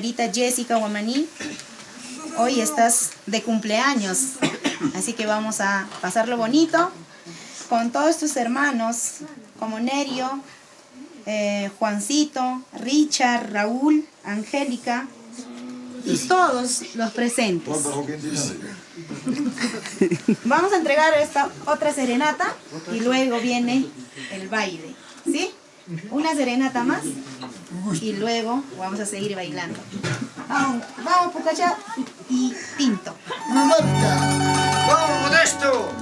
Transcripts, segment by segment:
señorita Jessica Guamaní. Hoy estás de cumpleaños. Así que vamos a pasarlo bonito con todos tus hermanos, como Nerio, eh, Juancito, Richard, Raúl, Angélica y todos los presentes. Vamos a entregar esta otra serenata y luego viene el baile, ¿sí? Una serenata más y luego vamos a seguir bailando. Vamos, vamos Pucacha. Y Pinto. ¡Vamos, Modesto!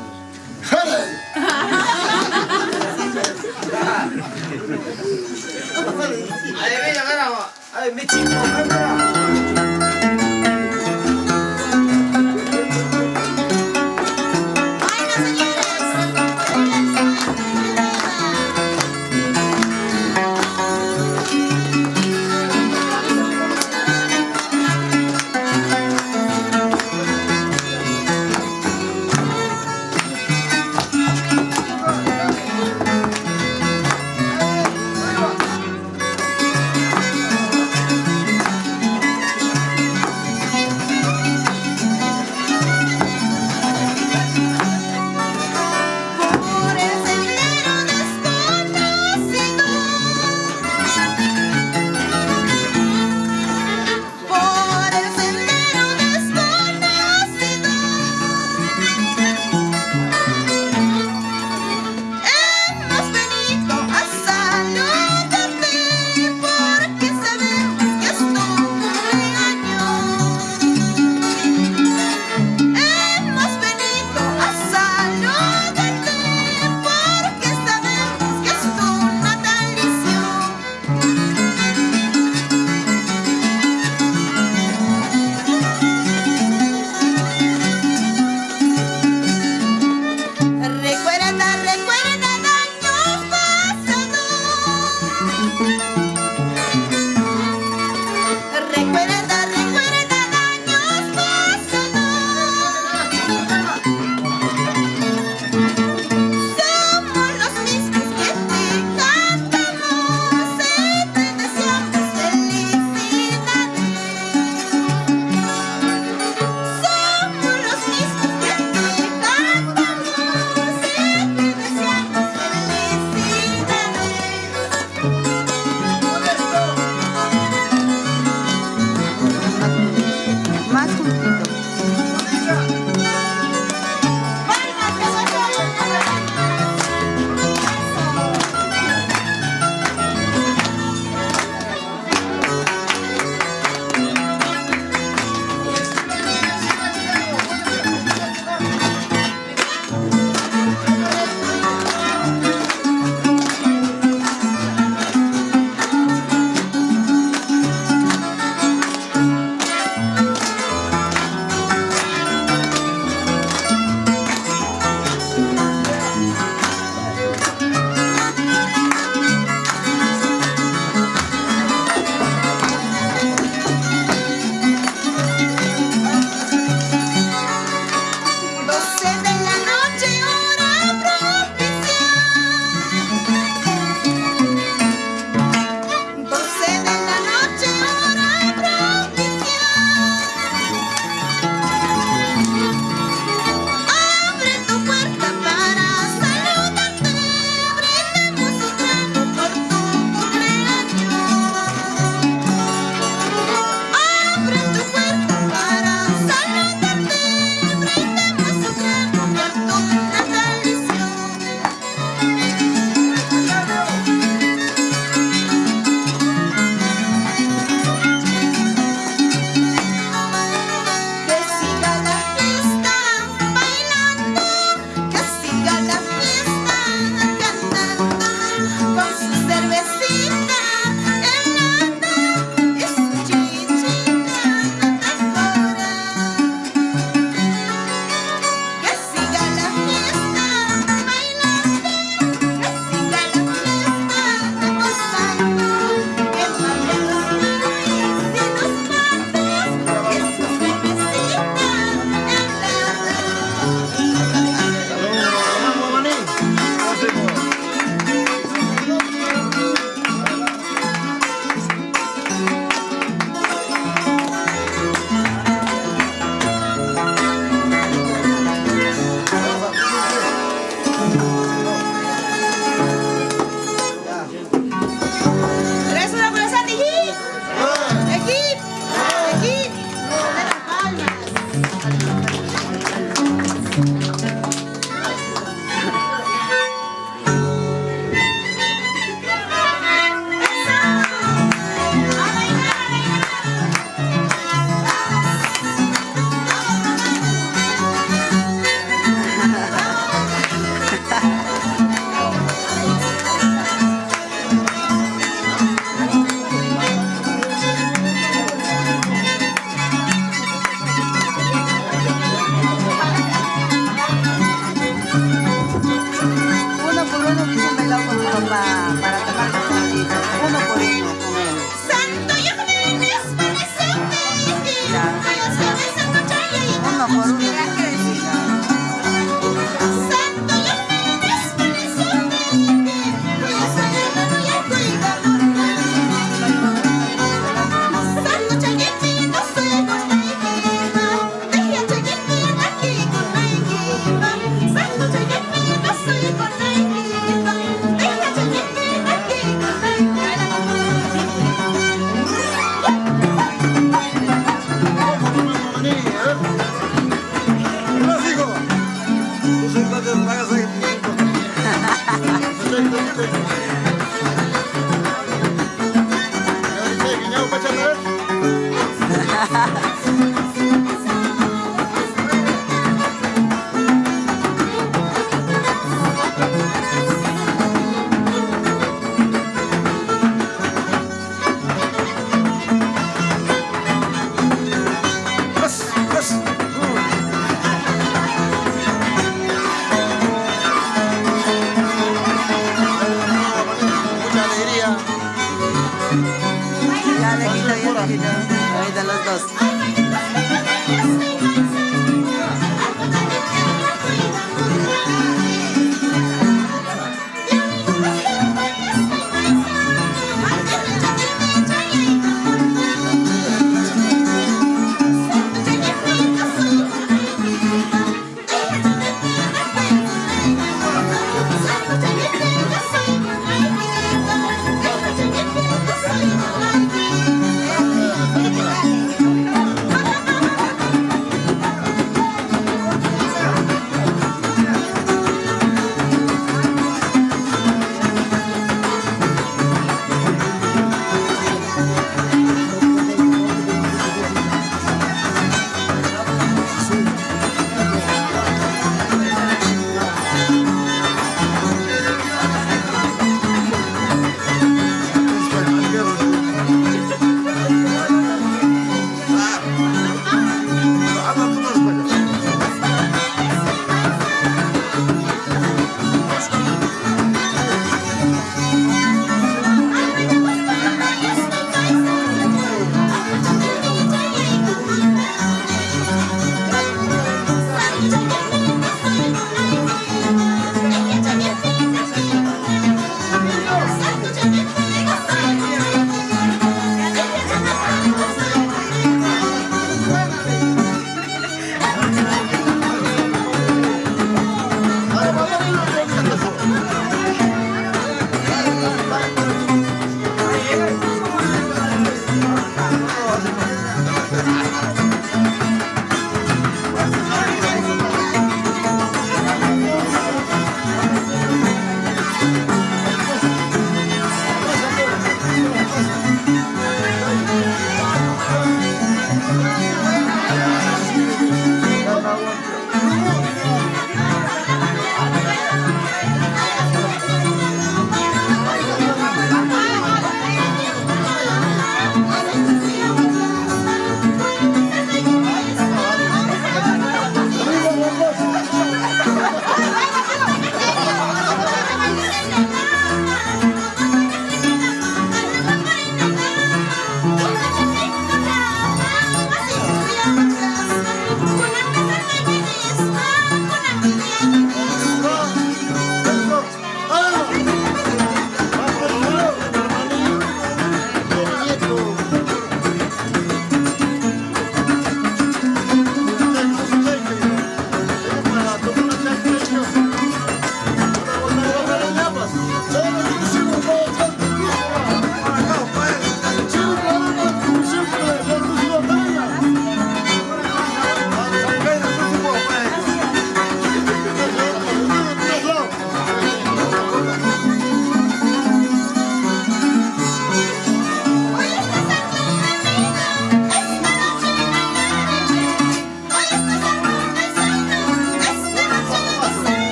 Adivina,